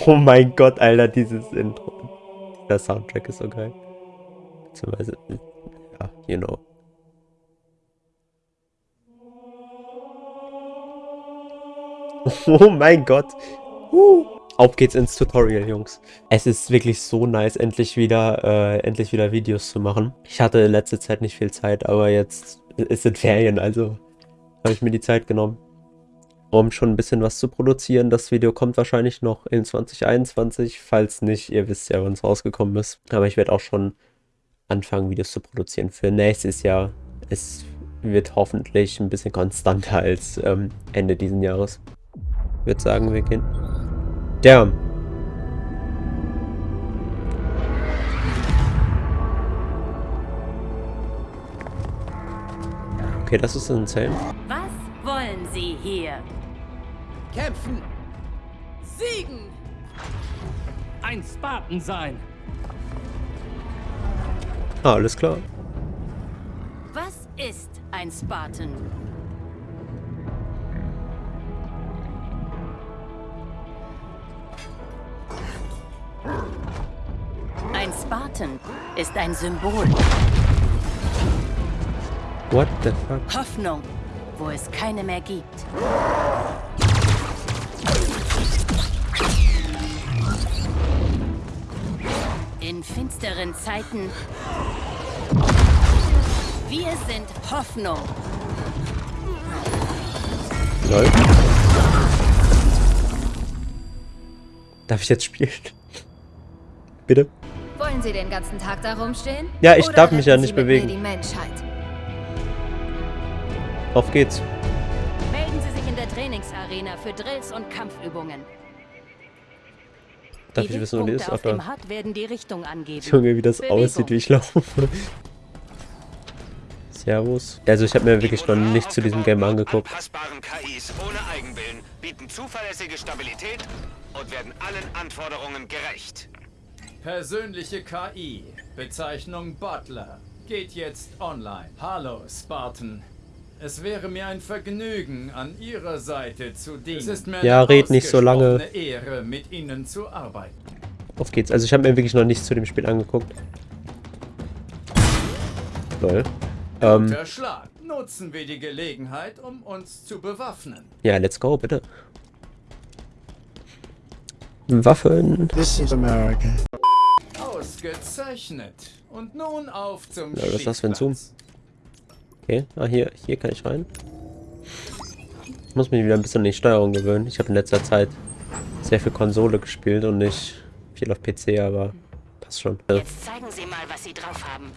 Oh mein Gott, Alter, dieses Intro. Der Soundtrack ist so geil. Beziehungsweise, ja, you know. Oh mein Gott. Uh. Auf geht's ins Tutorial, Jungs. Es ist wirklich so nice, endlich wieder, äh, endlich wieder Videos zu machen. Ich hatte in letzter Zeit nicht viel Zeit, aber jetzt ist es Ferien, also habe ich mir die Zeit genommen, um schon ein bisschen was zu produzieren. Das Video kommt wahrscheinlich noch in 2021, falls nicht, ihr wisst ja, wann es rausgekommen ist. Aber ich werde auch schon anfangen, Videos zu produzieren für nächstes Jahr. Es wird hoffentlich ein bisschen konstanter als ähm, Ende diesen Jahres. Ich würde sagen, wir gehen Damn. Okay, das ist. Was wollen Sie hier? Kämpfen! Siegen! Ein Spartan sein! Ah, alles klar. Was ist ein Spartan? Ein Spartan ist ein Symbol. What the fuck? Hoffnung, wo es keine mehr gibt. In finsteren Zeiten. Wir sind Hoffnung. Lol. Darf ich jetzt spielen? Bitte? Wollen Sie den ganzen Tag da rumstehen? Ja, ich Oder darf mich ja nicht Sie mit bewegen. Mir die Menschheit? Auf geht's. Melden Sie sich in der Trainingsarena für Drills und Kampfübungen. Darf die ich wissen, wo die ist? auf dem HUD werden die Richtung angeben. Junge, wie das Bewegung. aussieht, wie ich laufe. Servus. Also ich habe mir wirklich noch nicht zu diesem Game angeguckt. KIs ohne Eigenwillen bieten zuverlässige Stabilität und werden allen Anforderungen gerecht. Persönliche KI, Bezeichnung Butler, geht jetzt online. Hallo, Spartan. Es wäre mir ein Vergnügen, an Ihrer Seite zu dienen. Es ist mir Ja, red nicht so lange. Ehre, mit Ihnen zu arbeiten. Auf geht's. Also ich habe mir wirklich noch nichts zu dem Spiel angeguckt. Lol. Ähm, Schlag. Nutzen wir die Gelegenheit, um uns zu bewaffnen. ja, let's go, bitte. Waffen. This is America. Ausgezeichnet. Und nun auf zum Ja, was ist das für ein Zoom? Okay, ah, hier, hier kann ich rein. Ich muss mich wieder ein bisschen an die Steuerung gewöhnen. Ich habe in letzter Zeit sehr viel Konsole gespielt und nicht viel auf PC, aber passt schon. Also, Jetzt zeigen Sie mal, was Sie drauf haben.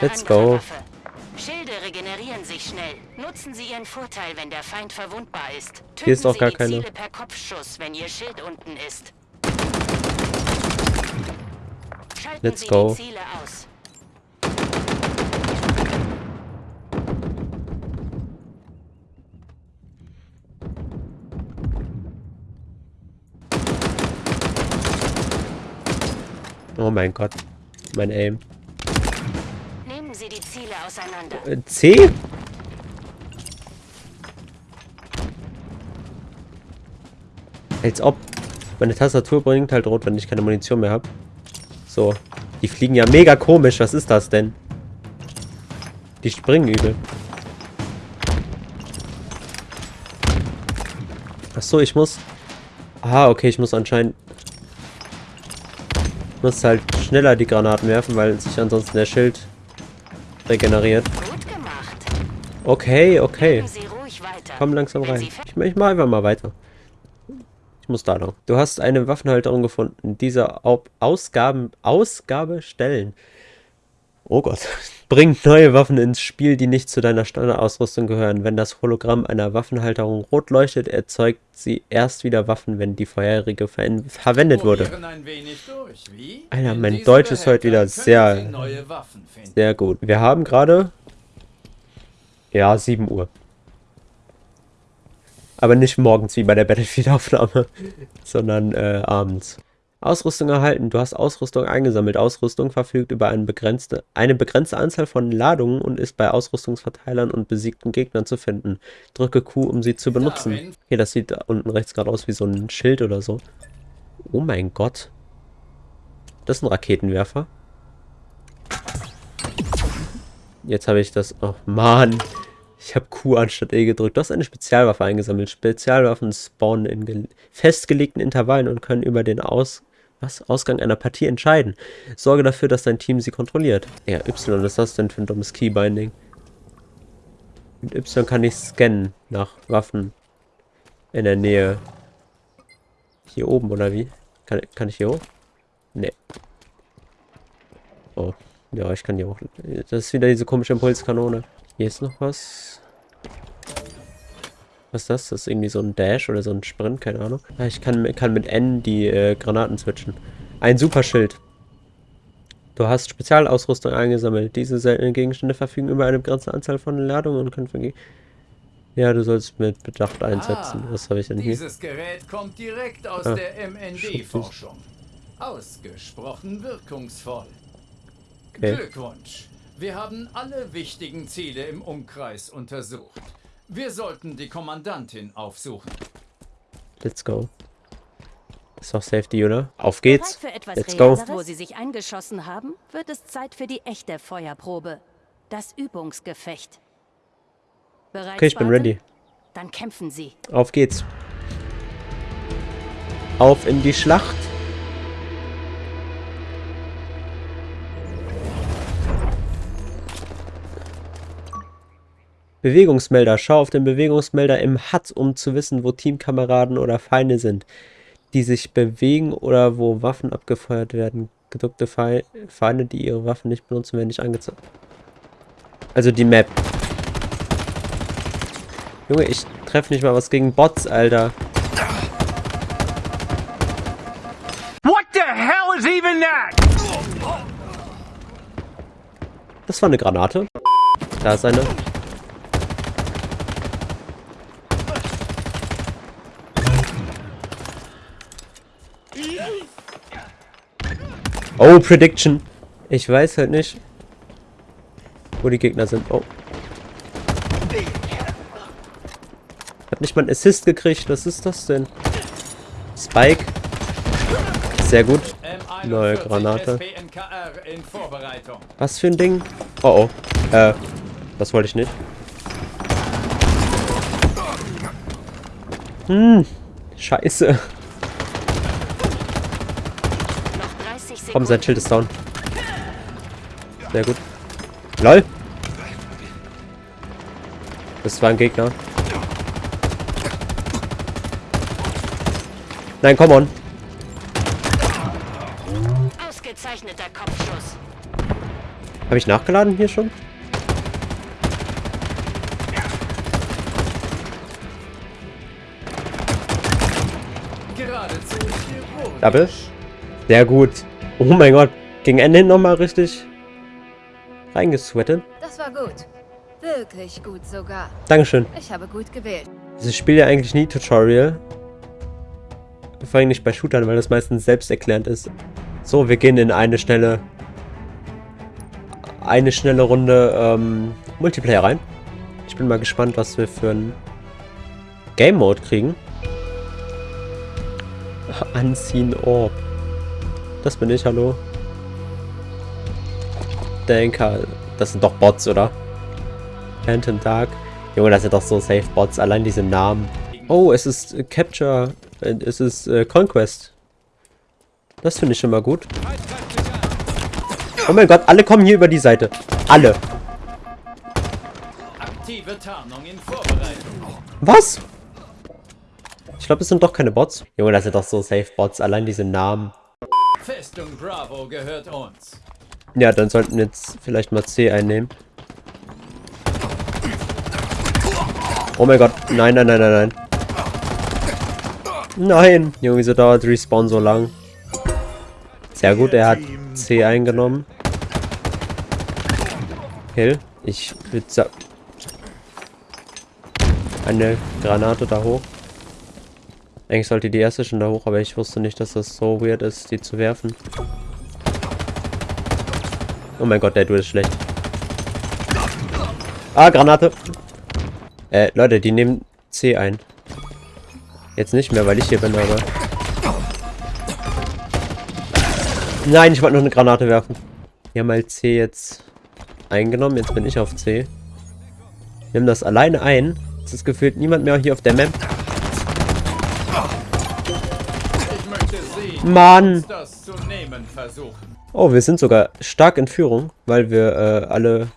Let's go. Waffe. Schilde regenerieren sich schnell. Nutzen Sie Ihren Vorteil, wenn der Feind verwundbar ist. Töten Hier ist auch Sie gar die keine. Ziele per Kopfschuss, wenn Ihr Schild unten ist. Schalten Let's Sie go. die Ziele aus. oh mein Gott. Mein Aim. C? Als ob. Meine Tastatur bringt halt rot, wenn ich keine Munition mehr habe. So. Die fliegen ja mega komisch. Was ist das denn? Die springen übel. Ach so, ich muss... Ah, okay, ich muss anscheinend... Ich muss halt schneller die Granaten werfen, weil sich ansonsten der Schild regeneriert. Okay, okay. Komm langsam rein. Ich, ich mach einfach mal weiter. Ich muss da lang. Du hast eine Waffenhalterung gefunden. Diese Au- Ausgaben, Ausgabe stellen. Oh Gott. Bringt neue Waffen ins Spiel, die nicht zu deiner Standardausrüstung gehören. Wenn das Hologramm einer Waffenhalterung rot leuchtet, erzeugt sie erst wieder Waffen, wenn die vorherige ver verwendet wurde. Alter, In mein Deutsch ist heute wieder sehr-. Sehr gut. Wir haben gerade... Ja, 7 Uhr. Aber nicht morgens wie bei der Battlefield-Aufnahme, sondern äh, abends. Ausrüstung erhalten. Du hast Ausrüstung eingesammelt. Ausrüstung verfügt über eine begrenzte, eine begrenzte Anzahl von Ladungen und ist bei Ausrüstungsverteilern und besiegten Gegnern zu finden. Drücke Q, um sie zu benutzen. Hier, das sieht unten rechts gerade aus wie so ein Schild oder so. Oh mein Gott. Das ist ein Raketenwerfer. Jetzt habe ich das... Oh Mann. Ich habe Q anstatt E gedrückt. Du hast eine Spezialwaffe eingesammelt. Spezialwaffen spawnen in festgelegten Intervallen und können über den Aus was? Ausgang einer Partie entscheiden. Sorge dafür, dass dein Team sie kontrolliert. Ja, Y, was ist das denn für ein dummes Keybinding? Mit Y kann ich scannen nach Waffen in der Nähe. Hier oben, oder wie? Kann, kann ich hier hoch? Nee. Oh. Ja, ich kann hier hoch. Das ist wieder diese komische Impulskanone. Hier ist noch was. Was ist das? Das ist irgendwie so ein Dash oder so ein Sprint, keine Ahnung. Ah, ich kann, kann mit N die äh, Granaten switchen. Ein Superschild. Du hast Spezialausrüstung eingesammelt. Diese seltenen Gegenstände verfügen über eine begrenzte Anzahl von Ladungen und können vergehen. Ja, du sollst mit Bedacht einsetzen. Ah, Was habe ich denn hier? Dieses Gerät kommt direkt aus ah, der MND-Forschung. Ausgesprochen wirkungsvoll. Okay. Glückwunsch. Wir haben alle wichtigen Ziele im Umkreis untersucht. Wir sollten die Kommandantin aufsuchen. Let's go. Ist doch Safety, oder? Auf geht's. Let's go. Wo Sie sich eingeschossen haben, wird es Zeit für die echte Feuerprobe. Das Übungsgefecht. Bereit, okay, ich bin ready. Dann kämpfen Sie. Auf geht's. Auf in die Schlacht. Bewegungsmelder. Schau auf den Bewegungsmelder im HUD, um zu wissen, wo Teamkameraden oder Feinde sind, die sich bewegen oder wo Waffen abgefeuert werden. Gedrückte Feinde, die ihre Waffen nicht benutzen, werden nicht angezeigt. Also die Map. Junge, ich treffe nicht mal was gegen Bots, Alter. What the hell is even that? Das war eine Granate. Da ist eine. Oh, Prediction. Ich weiß halt nicht, wo die Gegner sind. Oh. Hab nicht mal einen Assist gekriegt. Was ist das denn? Spike. Sehr gut. Neue Granate. Was für ein Ding? Oh oh. Äh, das wollte ich nicht. Hm. Scheiße. Komm, sein Schild ist down. Sehr gut. LOL. Das war ein Gegner. Nein, komm on. Ausgezeichneter Kopfschuss. Habe ich nachgeladen hier schon? Double. Sehr gut. Oh mein Gott. Gegen Ende hin nochmal richtig reingesweatet. Das war gut. Wirklich gut sogar. Dankeschön. Ich habe gut gewählt. Ich spiele ja eigentlich nie Tutorial. Vor allem nicht bei Shootern, weil das meistens selbsterklärend ist. So, wir gehen in eine schnelle eine schnelle Runde ähm, Multiplayer rein. Ich bin mal gespannt, was wir für ein Game Mode kriegen. Unseen Orb. Das bin ich, hallo. Denker. Das sind doch Bots, oder? Phantom Dark. Junge, das sind doch so safe Bots. Allein diese Namen. Oh, es ist äh, Capture. Äh, es ist äh, Conquest. Das finde ich schon mal gut. Oh mein Gott, alle kommen hier über die Seite. Alle. Was? Ich glaube, es sind doch keine Bots. Junge, das sind doch so safe Bots. Allein diese Namen. Festung Bravo gehört uns. Ja, dann sollten wir jetzt vielleicht mal C einnehmen. Oh mein Gott. Nein, nein, nein, nein, nein. Nein. Junge, wieso dauert Respawn so lang? Sehr gut, er hat C eingenommen. Kill. Ich würde sagen... Eine Granate da hoch. Eigentlich sollte die erste schon da hoch, aber ich wusste nicht, dass das so weird ist, die zu werfen. Oh mein Gott, der Duel ist schlecht. Ah, Granate. Äh, Leute, die nehmen C ein. Jetzt nicht mehr, weil ich hier bin, aber... Nein, ich wollte noch eine Granate werfen. Wir haben halt C jetzt eingenommen. Jetzt bin ich auf C. Wir haben das alleine ein. Es ist gefühlt niemand mehr hier auf der Map. Mann! Oh, wir sind sogar stark in Führung, weil wir äh, alle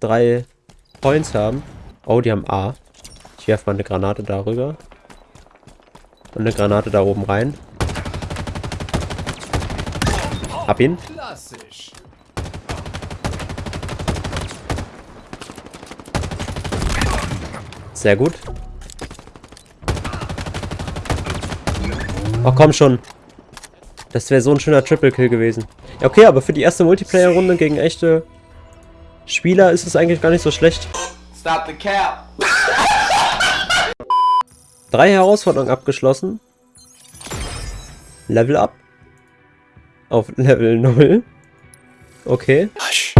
drei Points haben. Oh, die haben A. Ich werfe mal eine Granate darüber. Und eine Granate da oben rein. Hab ihn. Sehr gut. Oh, komm schon. Das wäre so ein schöner Triple-Kill gewesen. Ja, okay, aber für die erste Multiplayer-Runde gegen echte Spieler ist es eigentlich gar nicht so schlecht. Stop the cap. Drei Herausforderungen abgeschlossen. Level up. Auf Level 0. Okay. Hush.